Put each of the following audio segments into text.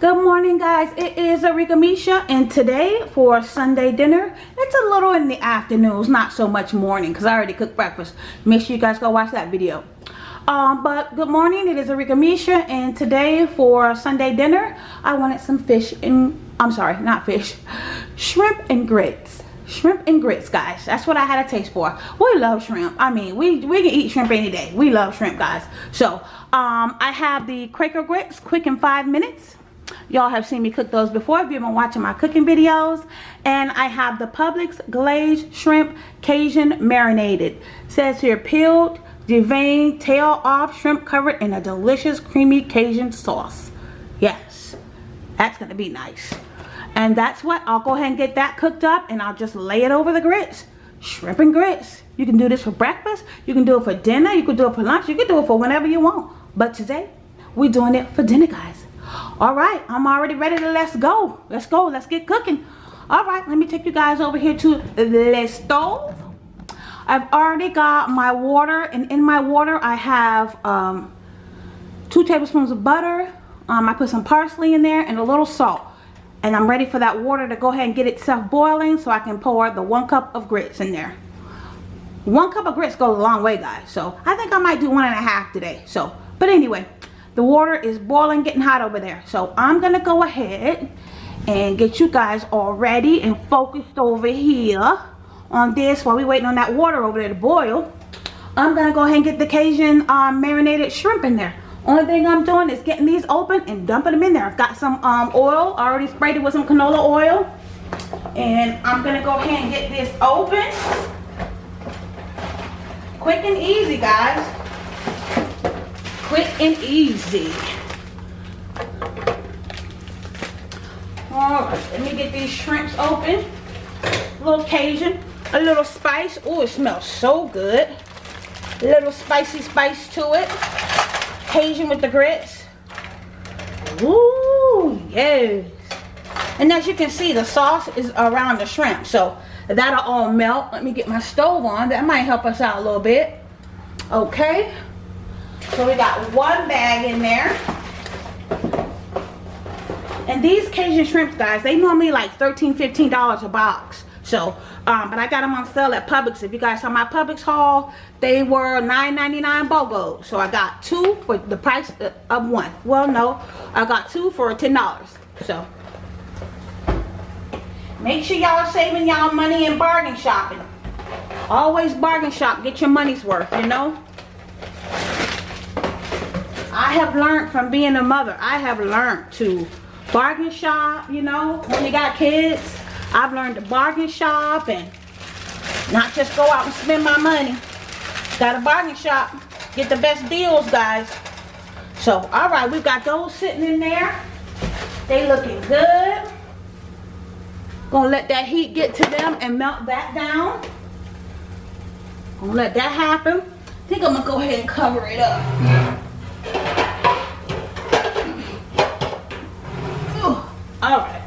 Good morning guys, it is Arika Misha and today for Sunday dinner, it's a little in the afternoons, not so much morning because I already cooked breakfast. Make sure you guys go watch that video. Um, but good morning, it is Arika Misha and today for Sunday dinner, I wanted some fish and, I'm sorry, not fish, shrimp and grits. Shrimp and grits guys, that's what I had a taste for. We love shrimp, I mean, we, we can eat shrimp any day. We love shrimp guys. So, um, I have the Quaker grits, quick in five minutes y'all have seen me cook those before if you've been watching my cooking videos. And i have the publix glazed shrimp cajun marinated. It says here peeled deveined tail off shrimp covered in a delicious creamy cajun sauce. Yes that's gonna be nice. And that's what i'll go ahead and get that cooked up and i'll just lay it over the grits. Shrimp and grits. You can do this for breakfast. You can do it for dinner. You can do it for lunch. You can do it for whenever you want. But today we're doing it for dinner guys all right i'm already ready to let's go. Let's go let's get cooking. All right let me take you guys over here to the stove. I've already got my water and in my water i have um, two tablespoons of butter. Um, i put some parsley in there and a little salt. And i'm ready for that water to go ahead and get itself boiling so i can pour the one cup of grits in there. One cup of grits goes a long way guys. So i think i might do one and a half today. So but anyway the water is boiling getting hot over there. So i'm gonna go ahead and get you guys all ready and focused over here on this while we waiting on that water over there to boil. I'm gonna go ahead and get the cajun um, marinated shrimp in there. Only thing i'm doing is getting these open and dumping them in there. I've got some um, oil. Already sprayed it with some canola oil. And i'm gonna go ahead and get this open. Quick and easy guys quick and easy. All right, let me get these shrimps open. A little Cajun, a little spice. Oh, it smells so good. A little spicy spice to it. Cajun with the grits. Ooh, yes. And as you can see, the sauce is around the shrimp. So that'll all melt. Let me get my stove on. That might help us out a little bit. Okay. So we got one bag in there. And these Cajun shrimps, guys, they normally like $13, $15 a box. So, um, but I got them on sale at Publix. If you guys saw my Publix haul, they were $9.99 BOGO. So I got two for the price of one. Well, no, I got two for $10. So, make sure y'all are saving y'all money and bargain shopping. Always bargain shop. Get your money's worth, you know. I have learned from being a mother. I have learned to bargain shop, you know, when you got kids. I've learned to bargain shop and not just go out and spend my money. Got a bargain shop. Get the best deals, guys. So, all right, we've got those sitting in there. They looking good. Gonna let that heat get to them and melt that down. Gonna let that happen. I think I'm gonna go ahead and cover it up. All right.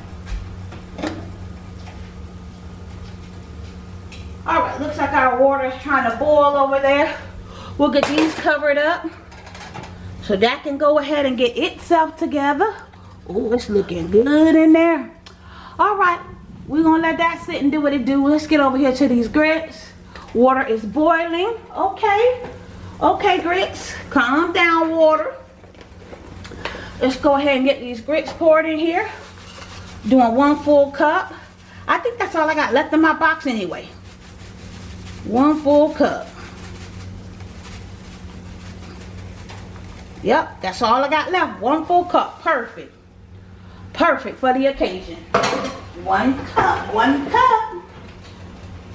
All right, looks like our water is trying to boil over there. We'll get these covered up so that can go ahead and get itself together. Oh, it's looking good in there. All right, we're gonna let that sit and do what it do. Let's get over here to these grits. Water is boiling. Okay, okay, grits. Calm down, water. Let's go ahead and get these grits poured in here. Doing one full cup. I think that's all I got left in my box anyway. One full cup. Yep that's all I got left. One full cup. Perfect. Perfect for the occasion. One cup one cup.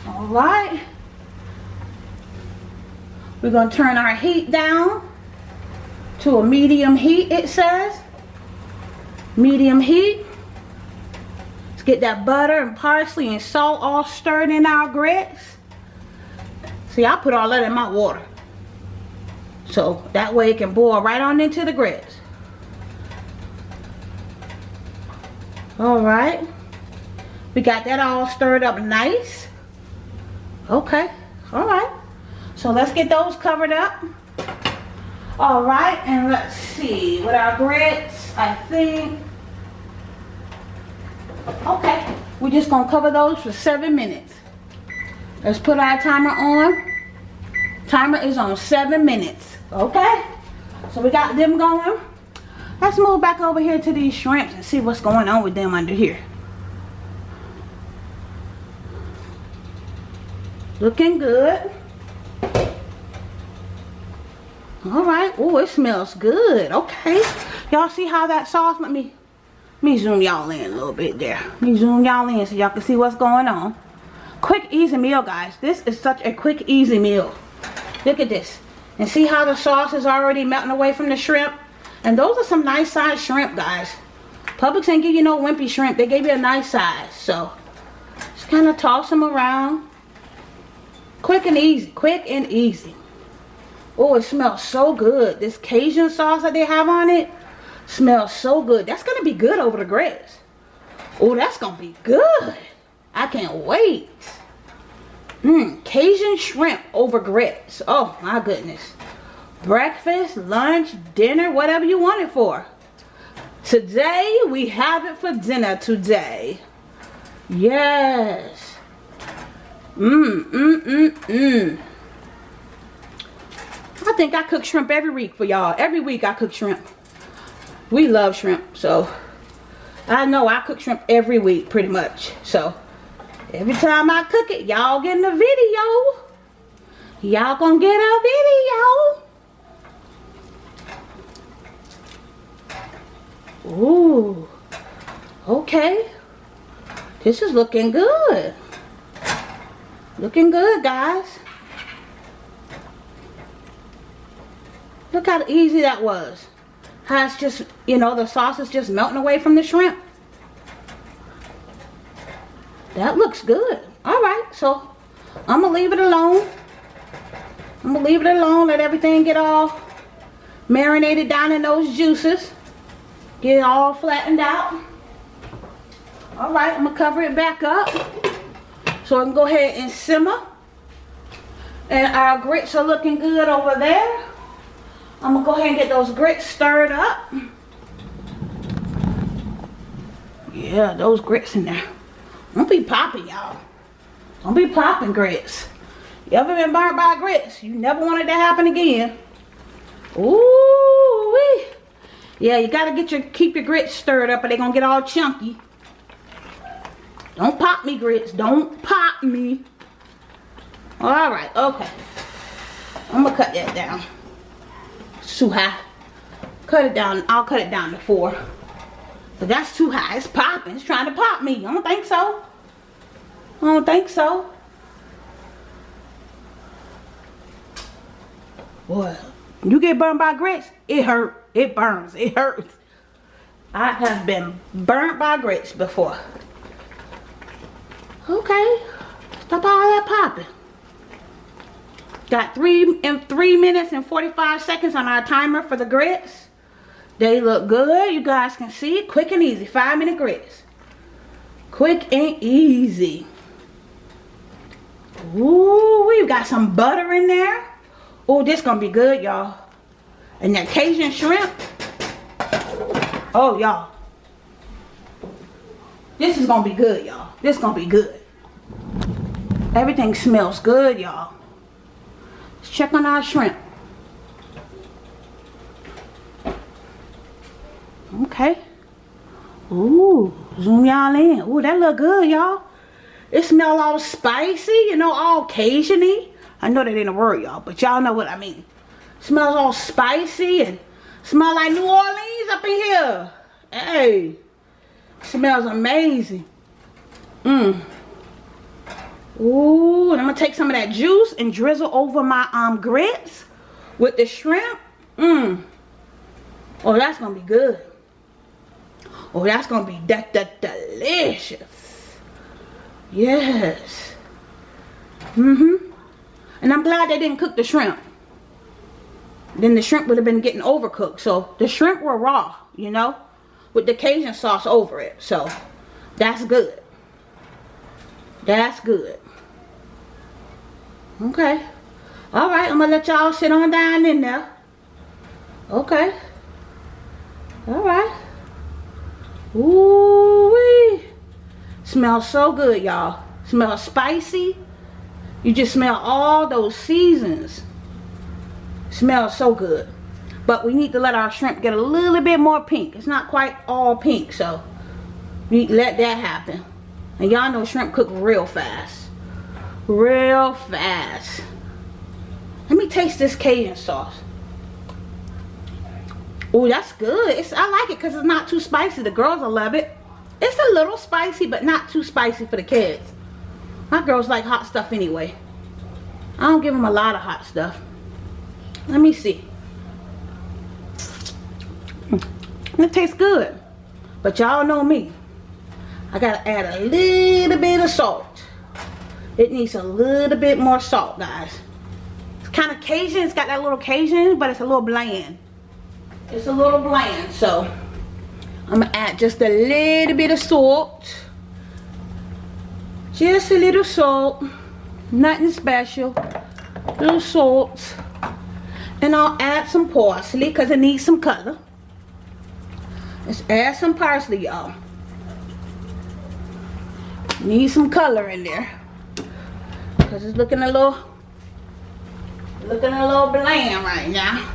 All right we're going to turn our heat down to a medium heat it says medium heat Let's get that butter and parsley and salt all stirred in our grits. See, I put all that in my water. So that way it can boil right on into the grits. Alright. We got that all stirred up nice. Okay. Alright. So let's get those covered up. Alright. And let's see. With our grits, I think Okay, we're just gonna cover those for seven minutes. Let's put our timer on. Timer is on seven minutes, okay? So we got them going. Let's move back over here to these shrimps and see what's going on with them under here. Looking good. All right. Oh, it smells good. Okay. Y'all see how that sauce? Let me, let me zoom y'all in a little bit there. Let me zoom y'all in so y'all can see what's going on. Quick, easy meal, guys. This is such a quick, easy meal. Look at this. And see how the sauce is already melting away from the shrimp? And those are some nice size shrimp, guys. Publix ain't give you no wimpy shrimp. They gave you a nice size. So, just kind of toss them around. Quick and easy. Quick and easy. Oh, it smells so good. This Cajun sauce that they have on it smells so good. That's going to be good over the grits. Oh, that's going to be good. I can't wait. Mmm, Cajun shrimp over grits. Oh, my goodness. Breakfast, lunch, dinner, whatever you want it for. Today, we have it for dinner today. Yes. Mmm, mmm, mmm, mmm. Think I cook shrimp every week for y'all. Every week I cook shrimp. We love shrimp, so I know I cook shrimp every week pretty much. So every time I cook it, y'all getting a video. Y'all gonna get a video. Ooh. Okay. This is looking good. Looking good, guys. Look how easy that was. How it's just, you know, the sauce is just melting away from the shrimp. That looks good. All right, so I'm going to leave it alone. I'm going to leave it alone. Let everything get all marinated down in those juices. Get it all flattened out. All right, I'm going to cover it back up. So I can go ahead and simmer. And our grits are looking good over there. I'm to go ahead and get those grits stirred up. Yeah, those grits in there. Don't be popping, y'all. Don't be popping grits. You ever been burnt by grits? You never want it to happen again. Ooh wee. Yeah, you gotta get your keep your grits stirred up or they're gonna get all chunky. Don't pop me grits. Don't pop me. Alright, okay. I'm gonna cut that down. Too high. Cut it down. I'll cut it down to four. But that's too high. It's popping. It's trying to pop me. I don't think so. I don't think so. Boy, you get burned by grits, it hurt. It burns. It hurts. I have been burnt by grits before. Okay. Stop all that popping. Got three in three minutes and 45 seconds on our timer for the grits. They look good. You guys can see. Quick and easy. Five minute grits. Quick and easy. Ooh, we've got some butter in there. Oh, this gonna be good, y'all. And that Cajun shrimp. Oh, y'all. This is gonna be good, y'all. This gonna be good. Everything smells good, y'all. Check on our shrimp. Okay. Ooh, zoom y'all in. Ooh, that look good, y'all. It smell all spicy, you know, all Cajun-y. I know that ain't a word, y'all, but y'all know what I mean. Smells all spicy and smell like New Orleans up in here. Hey, smells amazing. Mmm. Ooh, and I'm gonna take some of that juice and drizzle over my um grits with the shrimp. Mmm. Oh, that's gonna be good. Oh, that's gonna be that that delicious. Yes. Mm-hmm. And I'm glad they didn't cook the shrimp. Then the shrimp would have been getting overcooked. So the shrimp were raw, you know, with the Cajun sauce over it. So that's good. That's good. Okay. All right, I'm going to let y'all sit on down in there. Okay. All right. Ooh-wee. Smells so good, y'all. Smells spicy. You just smell all those seasons. Smells so good. But we need to let our shrimp get a little bit more pink. It's not quite all pink, so we let that happen. And y'all know shrimp cook real fast. Real fast. Let me taste this Cajun sauce. Oh, that's good. It's, I like it because it's not too spicy. The girls will love it. It's a little spicy, but not too spicy for the kids. My girls like hot stuff anyway. I don't give them a lot of hot stuff. Let me see. Mm, it tastes good. But y'all know me. I gotta add a little bit of salt. It needs a little bit more salt, guys. It's kind of Cajun. It's got that little Cajun, but it's a little bland. It's a little bland, so I'm gonna add just a little bit of salt. Just a little salt. Nothing special. Little salt. And I'll add some parsley because it needs some color. Let's add some parsley, y'all. Need some color in there. Because it's looking a little looking a little bland right now.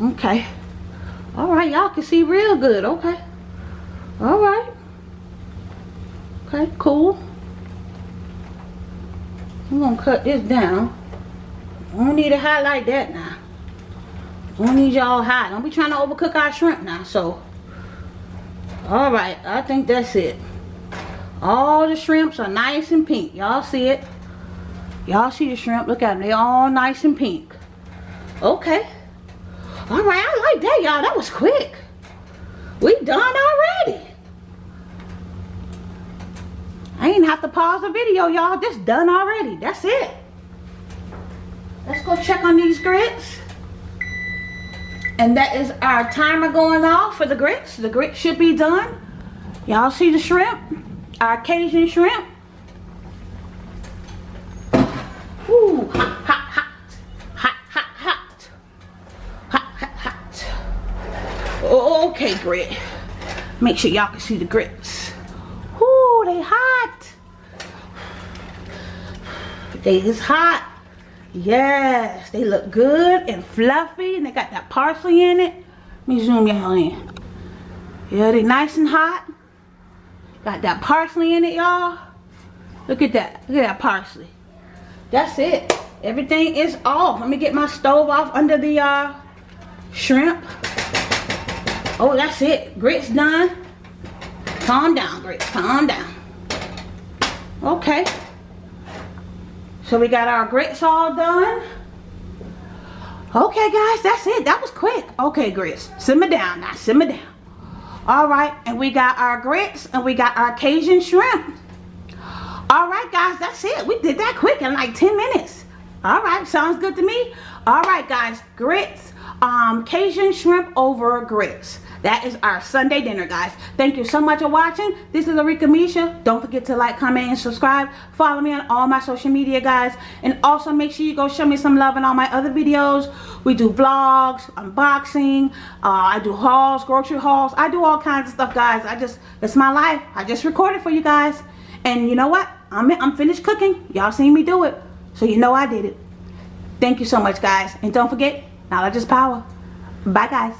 Okay. All right, y'all can see real good. Okay. All right. Okay, cool. I'm gonna cut this down. I don't need it hot like that now. I don't need y'all hot. Don't be trying to overcook our shrimp now. So, all right, I think that's it. All the shrimps are nice and pink. Y'all see it? Y'all see the shrimp? Look at them. They all nice and pink. Okay. All right, I like that, y'all. That was quick. We done already. I ain't have to pause the video, y'all. This done already. That's it. Let's go check on these grits. And that is our timer going off for the grits. The grits should be done. Y'all see the shrimp? Our Cajun shrimp. Ooh, hot, hot, hot. Hot, hot, hot. Hot, hot, hot. Oh, okay, grit. Make sure y'all can see the grits. Ooh, they hot. They is hot. Yes, they look good and fluffy and they got that parsley in it. Let me zoom y'all in. Yeah, they nice and hot. Got that parsley in it, y'all. Look at that. Look at that parsley. That's it. Everything is off. Let me get my stove off under the uh, shrimp. Oh, that's it. Grits done. Calm down, grits. Calm down. Okay. So we got our grits all done. Okay, guys, that's it. That was quick. Okay, grits. Simmer down now. Simmer down. All right, and we got our grits and we got our Cajun shrimp. All right, guys, that's it. We did that quick in like 10 minutes. All right, sounds good to me. All right, guys, grits, um, Cajun shrimp over grits. That is our Sunday dinner, guys. Thank you so much for watching. This is Arika Misha. Don't forget to like, comment, and subscribe. Follow me on all my social media, guys. And also make sure you go show me some love in all my other videos. We do vlogs, unboxing. Uh, I do hauls, grocery hauls. I do all kinds of stuff, guys. I just, it's my life. I just recorded for you guys. And you know what? I'm, I'm finished cooking. Y'all seen me do it. So you know I did it. Thank you so much, guys. And don't forget, knowledge is power. Bye, guys.